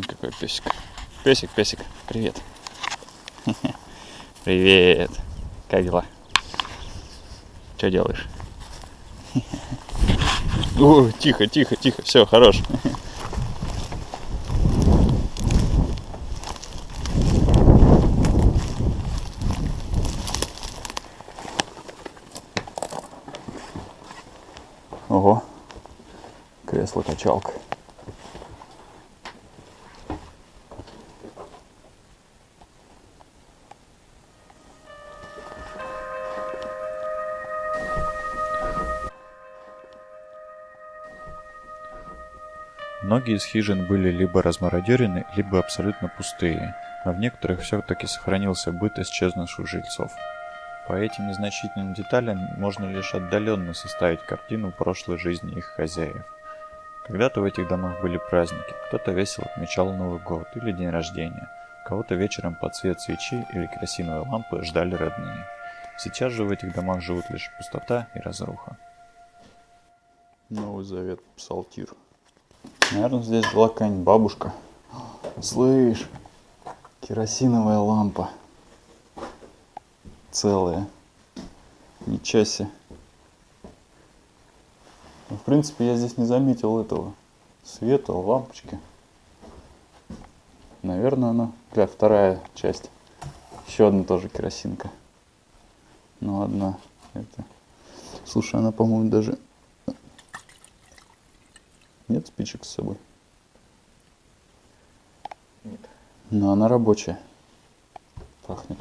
Вон какой песик. Песик, песик, привет. Привет. Как дела? Что делаешь? О, тихо, тихо, тихо. Все, хорош. Ого, кресло-качалка. Многие из хижин были либо размародерены, либо абсолютно пустые, но в некоторых все-таки сохранился быт исчезнувших жильцов. По этим незначительным деталям можно лишь отдаленно составить картину прошлой жизни их хозяев. Когда-то в этих домах были праздники, кто-то весело отмечал Новый год или день рождения, кого-то вечером под свет свечи или керосиновой лампы ждали родные. Сейчас же в этих домах живут лишь пустота и разруха. Новый Завет, Псалтир. Наверное, здесь была какая-нибудь бабушка. Слышь, керосиновая лампа. Целая. Ничего себе. Ну, в принципе, я здесь не заметил этого света, лампочки. Наверное, она... Бля, вторая часть. Еще одна тоже керосинка. Ну, одна. Это... Слушай, она, по-моему, даже нет спичек с собой? Нет. Но она рабочая. Пахнет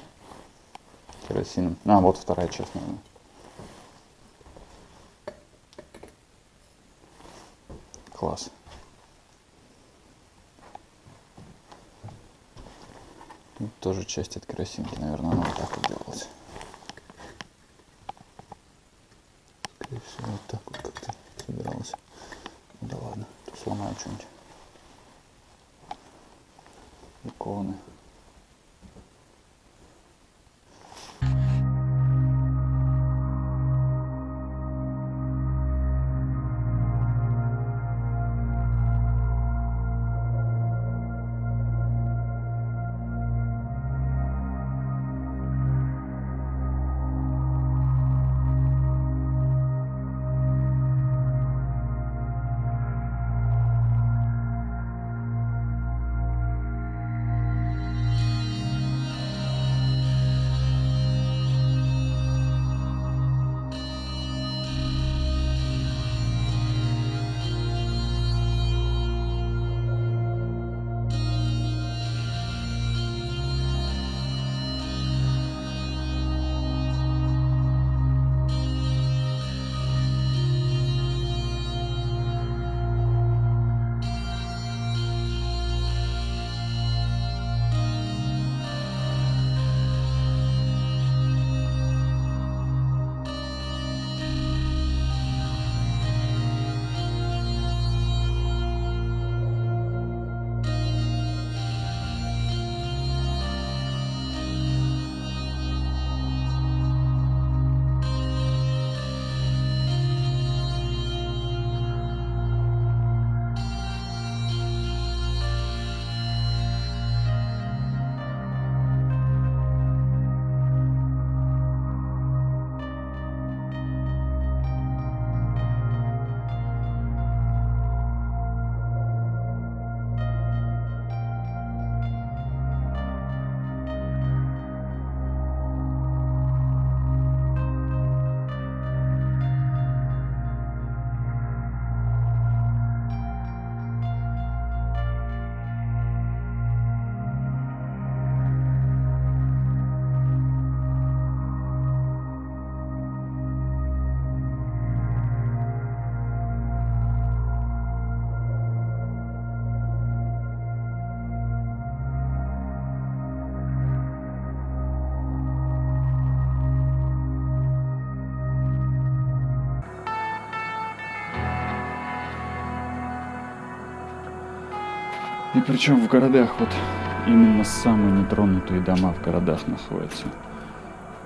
керосином. А, вот вторая часть, наверное. Класс. Тут тоже часть от керосинки, наверное, она вот так вот делалась. Скорее всего, вот так вот как-то собиралась. Да ладно, то И причем в городах вот именно самые нетронутые дома в городах находятся.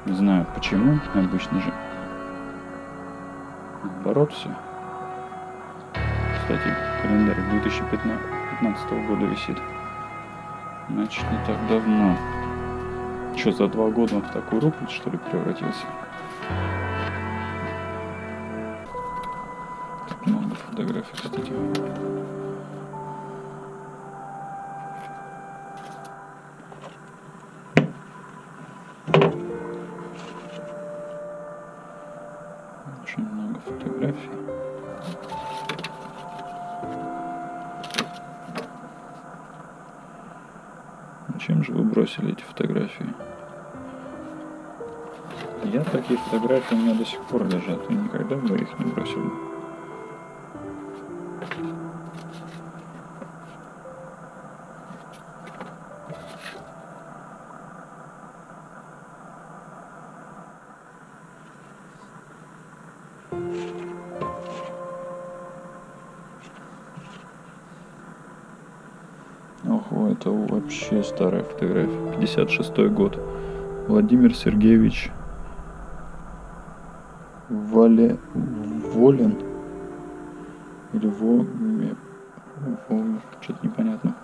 Не знаю почему, обычно же наоборот все. Кстати, календарь 2015 года висит. Значит, не так давно. Что, за два года он в такую рухлядь, что ли, превратился? Тут много фотографий, кстати. Зачем же вы бросили эти фотографии? Я такие фотографии у меня до сих пор лежат, и никогда бы их не бросил. Ого, это вообще старая фотография. 56 год. Владимир Сергеевич Вале... Волин или Во... Во... Что-то непонятно.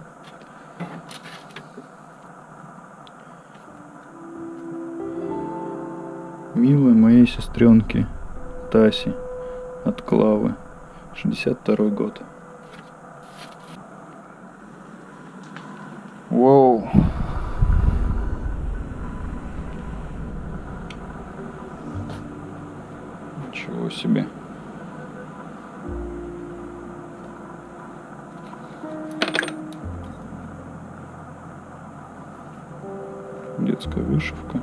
Милой моей сестренки Таси от Клавы. 62 год. Детская вышивка.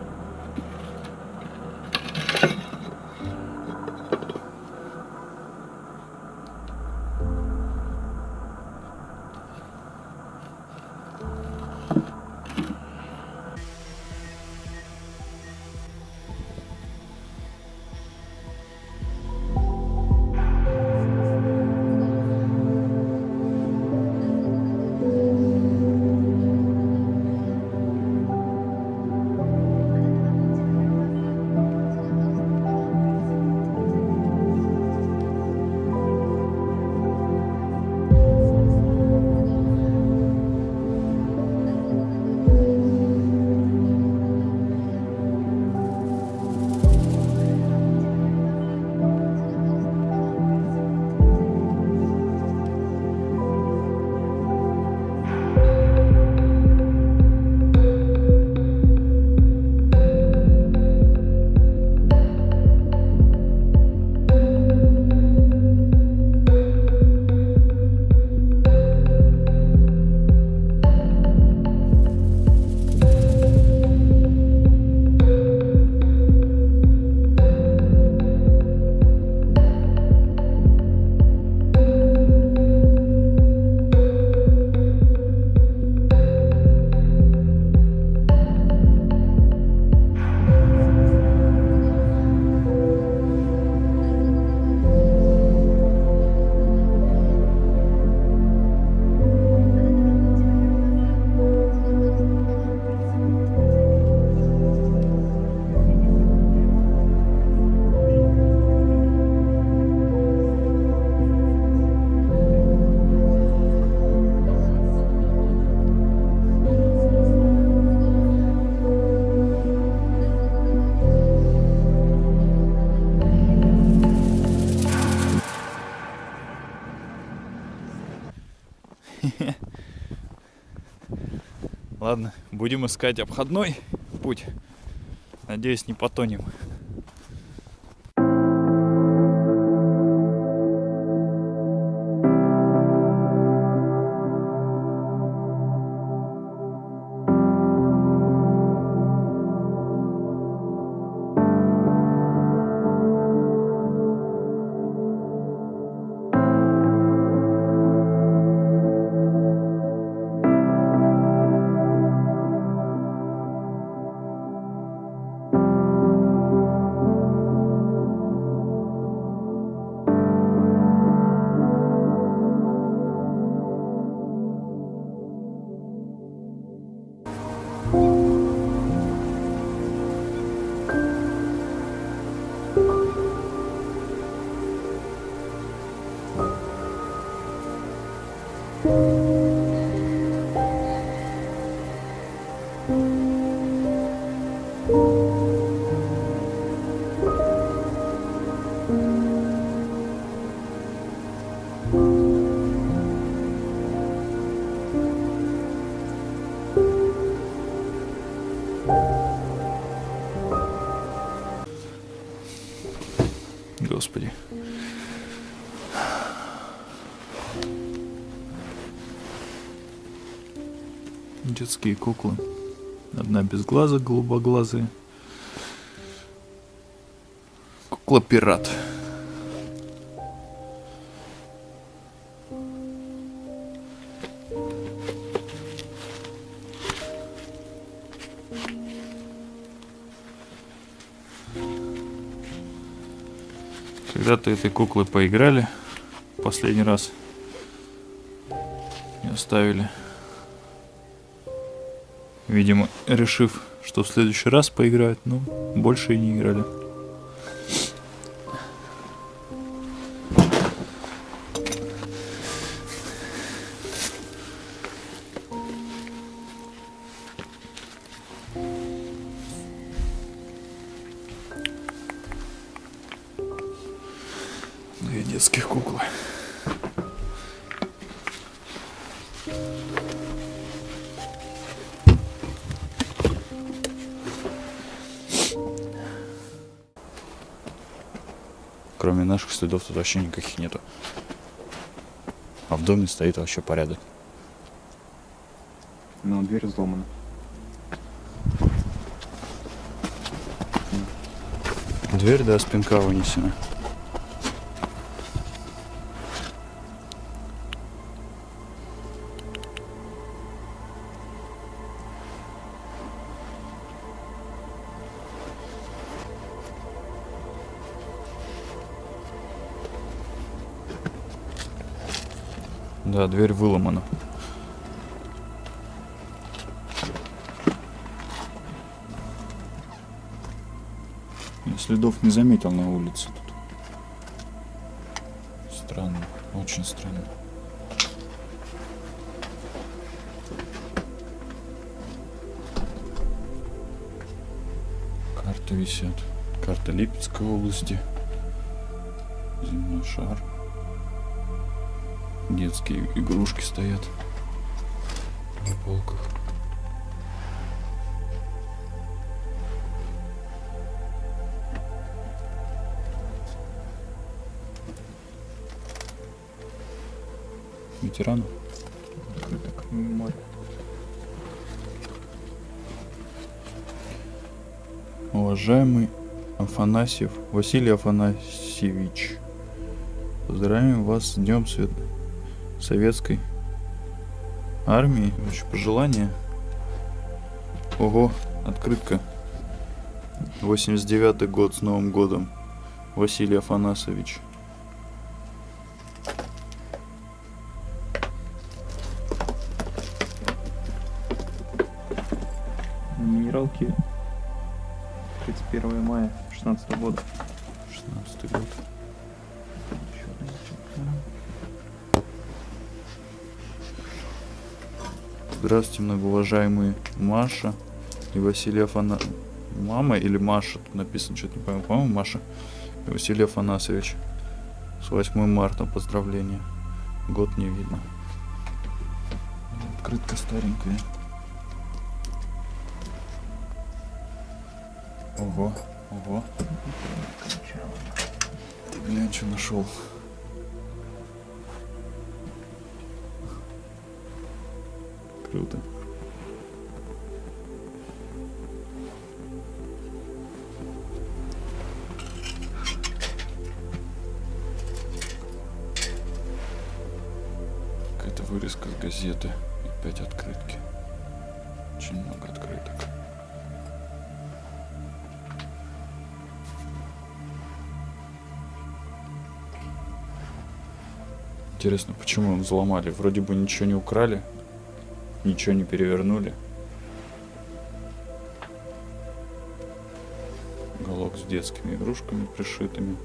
Будем искать обходной путь. Надеюсь, не потонем. Господи. Детские куклы. Одна без глаза, голубоглазые. Кукла-пират. Когда-то этой куклы поиграли последний раз и оставили. Видимо, решив, что в следующий раз поиграют, но больше и не играли. Кроме наших следов тут вообще никаких нету. А в доме стоит вообще порядок. Но дверь взломана. Дверь, да, спинка вынесена. Да, дверь выломана. Я следов не заметил на улице тут. Странно, очень странно. Карты висят. Карта Липецкой области. Земной шар. Детские игрушки стоят на полках. Ветерану? Уважаемый Афанасьев Василий Афанасьевич, поздравляем вас с Днем Свет... Советской Армии. Еще пожелания. Ого, открытка. 89 год с Новым годом. Василий Афанасович. Минералки 31 мая 16 года. Здравствуйте, многоуважаемые Маша и Василий Афана... Мама или Маша? Тут написано, что-то не пойму. По-моему, Маша и Василий Афанасович. С 8 марта поздравления. Год не видно. Открытка старенькая. Ого, ого. Ты глянь, что нашел. Круто. Какая-то вырезка с газеты. И Опять открытки. Очень много открыток. Интересно, почему взломали? Вроде бы ничего не украли, ничего не перевернули. Уголок с детскими игрушками пришитыми.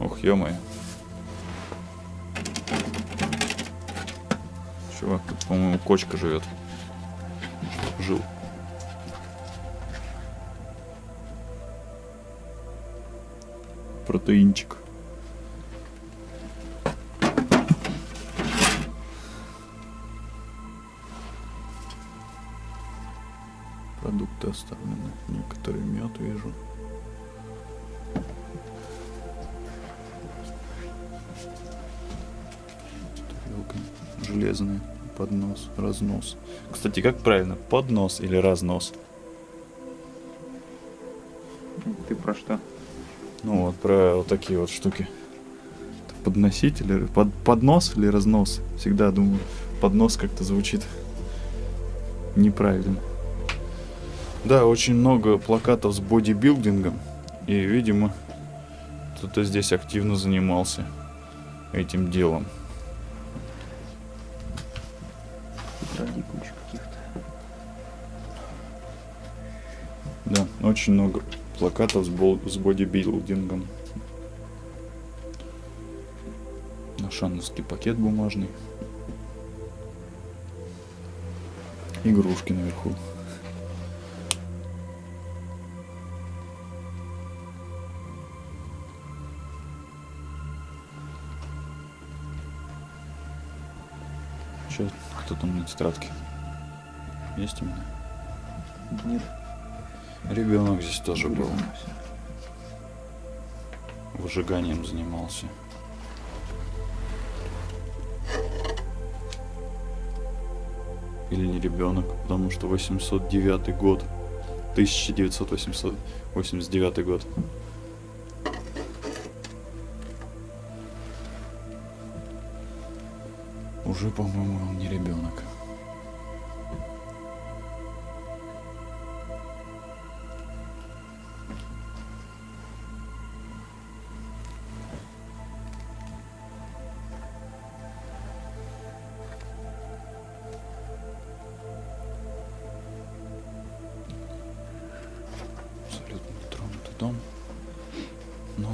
Ох, ё-моё. Чувак, тут, по-моему, кочка живет. Жил. протеинчик. Продукты оставлены. Некоторые мед вижу. железные. Поднос, разнос. Кстати, как правильно? Поднос или разнос? Ты про что? Ну вот, про вот такие вот штуки. Или под, поднос или разнос? Всегда думаю, поднос как-то звучит неправильно. Да, очень много плакатов с бодибилдингом. И, видимо, кто-то здесь активно занимался этим делом. Тетрадей куча каких-то. Да, очень много плакатов с, бол- с бодибилдингом. Ашановский пакет бумажный. Игрушки наверху. Че, кто там на тетрадке? Есть у меня? Нет. Ребенок здесь тоже был. Выжиганием занимался. Или не ребенок, потому что 809 год. 1989 год. Уже, по-моему, он не ребенок.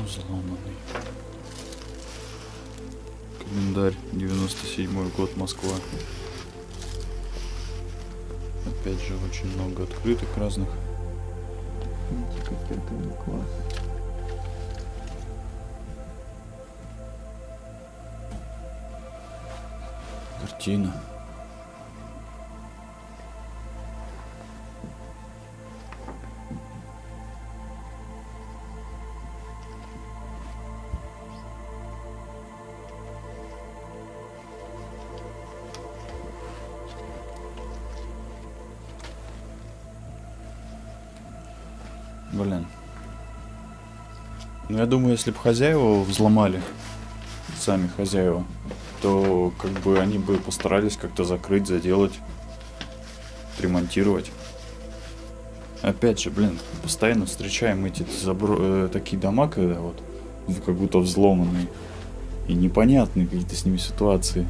Но взломанный. Календарь, 97 год, Москва. Опять же, очень много открытых разных. Физика, пятый класс. Картина. Блин. Ну, я думаю, если бы хозяева взломали, сами хозяева, то как бы они бы постарались как-то закрыть, заделать, ремонтировать. Опять же, блин, постоянно встречаем эти забро- э, такие дома, когда вот как будто взломанные. И непонятные какие-то с ними ситуации.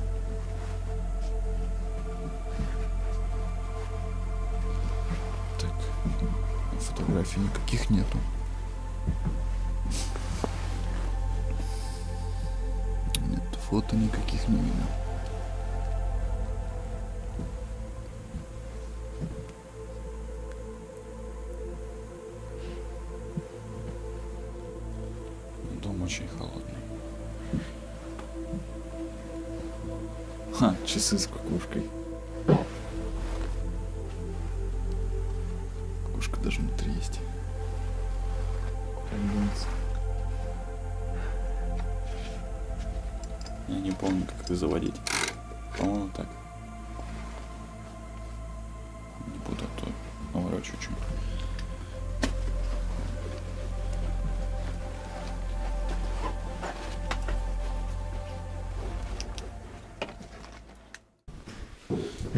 Фотографий никаких нету. Нет, фото никаких не видно. Дом очень холодный. Ха, часы с кукушкой.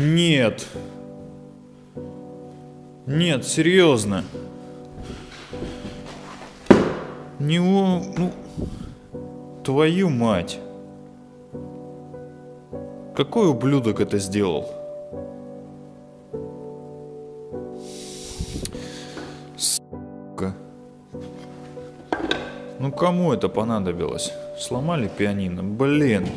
Нет. Нет, серьезно. Не у... Ну... Твою мать. Какой ублюдок это сделал? Сука. Ну кому это понадобилось? Сломали пианино? Блин.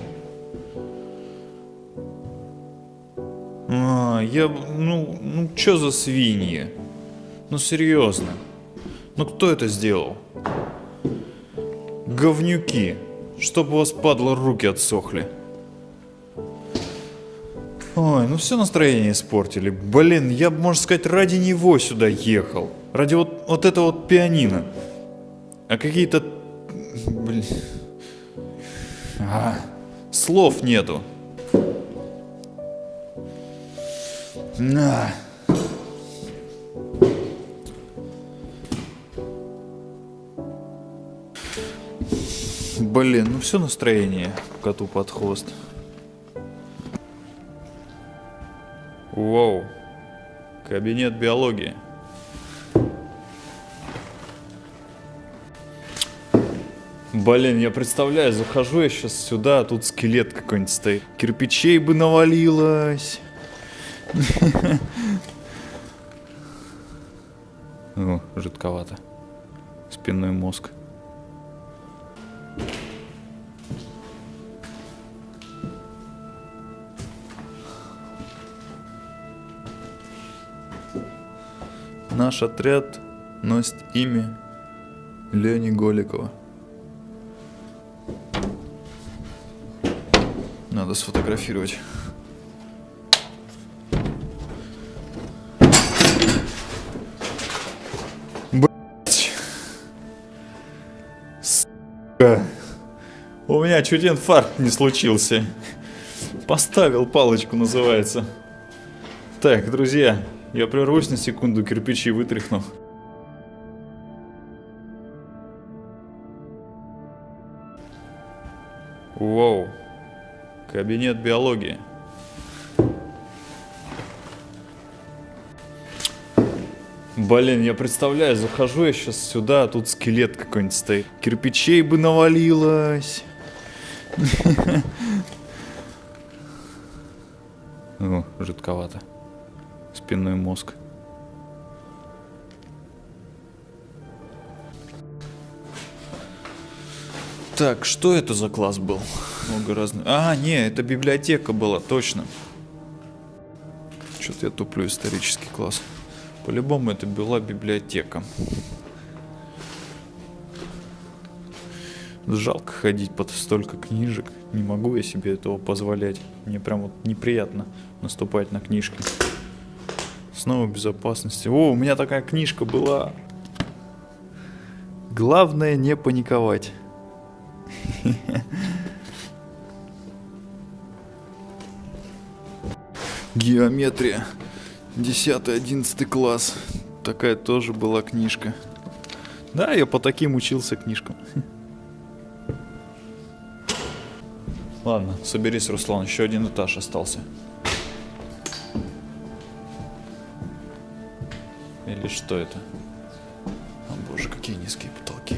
Я... Ну, ну чё за свиньи? Ну серьезно. Ну кто это сделал? Говнюки. Чтоб у вас, падло, руки отсохли. Ой, ну все настроение испортили. Блин, я можно сказать, ради него сюда ехал. Ради вот, вот этого вот пианино. А какие-то... Блин... А, слов нету. На. Блин, ну все настроение коту под хвост. Воу. Кабинет биологии. Блин, я представляю, захожу я сейчас сюда, а тут скелет какой-нибудь стоит. Кирпичей бы навалилось. О, жидковато. Спинной мозг. Наш отряд носит имя Лени Голикова. Надо сфотографировать. Меня чуть инфаркт не случился. Поставил палочку, называется. Так, друзья, я прервусь на секунду, кирпичи вытряхну. Воу. Кабинет биологии. Блин, я представляю, захожу я сейчас сюда, а тут скелет какой-нибудь стоит. Кирпичей бы навалилось. О, жидковато. Спинной мозг. Так, что это за класс был? Много разных. А, не, это библиотека была, точно. Что-то я туплю исторический класс. По-любому это была библиотека. Жалко ходить под столько книжек. Не могу я себе этого позволять. Мне прям вот неприятно наступать на книжки. Снова безопасности. О, у меня такая книжка была. Главное не паниковать. Геометрия. 10-11 класс. Такая тоже была книжка. Да, я по таким учился книжкам. Ладно, соберись, Руслан, еще один этаж остался. Или что это? О боже, какие низкие потолки.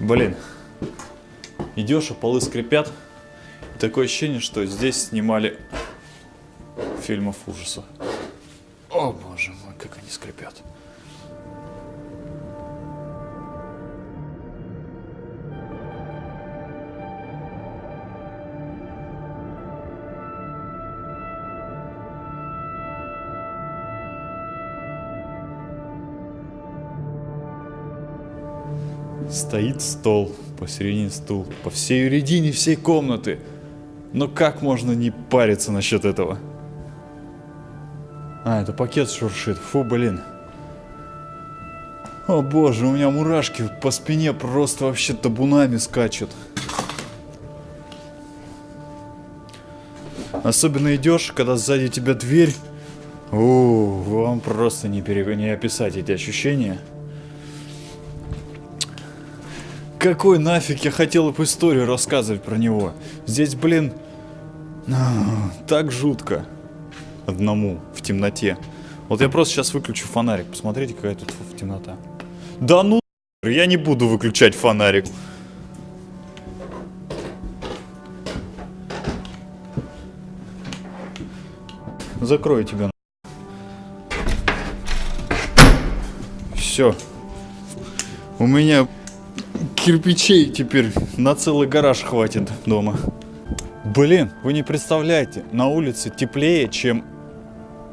Блин. Идешь, а полы скрипят. И такое ощущение, что здесь снимали фильмов ужасов. Как они скрипят. Стоит стол, посередине стул, по всей середине всей комнаты. Но как можно не париться насчет этого? А, это пакет шуршит. Фу, блин. О боже, у меня мурашки по спине просто вообще табунами скачут. Особенно идешь, когда сзади тебя дверь. О, вам просто не, пере... не описать эти ощущения. Какой нафиг я хотел бы историю рассказывать про него? Здесь, блин, так жутко. Одному, в темноте. Вот я просто сейчас выключу фонарик. Посмотрите, какая тут темнота. Да ну, я не буду выключать фонарик. Закрою тебя. Все. У меня кирпичей теперь на целый гараж хватит дома. Блин, вы не представляете, на улице теплее, чем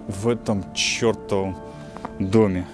в этом чертовом доме.